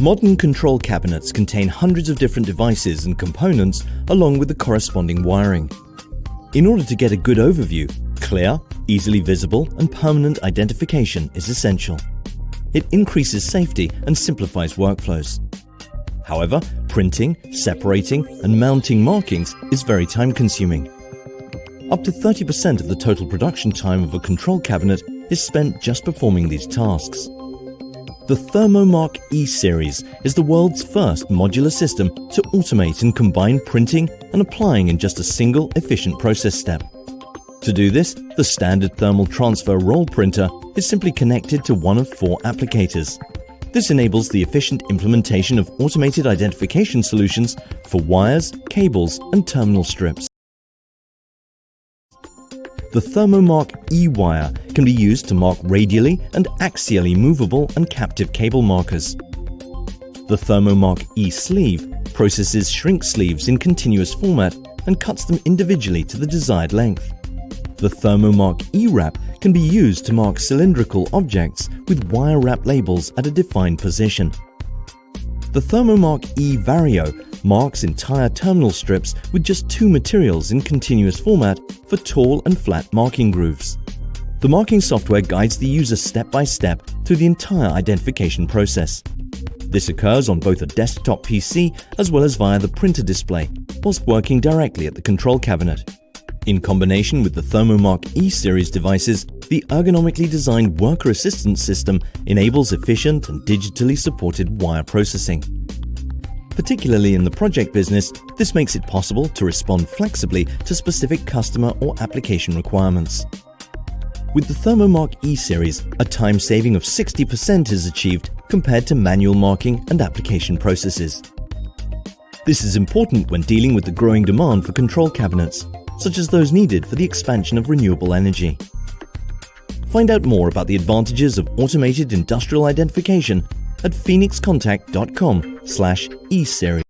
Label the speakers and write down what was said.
Speaker 1: Modern control cabinets contain hundreds of different devices and components along with the corresponding wiring. In order to get a good overview, clear, easily visible and permanent identification is essential. It increases safety and simplifies workflows. However, printing, separating and mounting markings is very time consuming. Up to 30% of the total production time of a control cabinet is spent just performing these tasks. The ThermoMark E series is the world's first modular system to automate and combine printing and applying in just a single efficient process step. To do this, the standard thermal transfer roll printer is simply connected to one of four applicators. This enables the efficient implementation of automated identification solutions for wires, cables and terminal strips. The ThermoMark E-wire can be used to mark radially and axially movable and captive cable markers. The ThermoMark E-sleeve processes shrink sleeves in continuous format and cuts them individually to the desired length. The ThermoMark E-wrap can be used to mark cylindrical objects with wire wrap labels at a defined position. The ThermoMark E Vario marks entire terminal strips with just two materials in continuous format for tall and flat marking grooves. The marking software guides the user step by step through the entire identification process. This occurs on both a desktop PC as well as via the printer display, whilst working directly at the control cabinet. In combination with the ThermoMark E-series devices, the ergonomically designed worker assistance system enables efficient and digitally supported wire processing. Particularly in the project business, this makes it possible to respond flexibly to specific customer or application requirements. With the ThermoMark E-Series, a time saving of 60% is achieved compared to manual marking and application processes. This is important when dealing with the growing demand for control cabinets, such as those needed for the expansion of renewable energy. Find out more about the advantages of automated industrial identification at phoenixcontact.com slash eseries.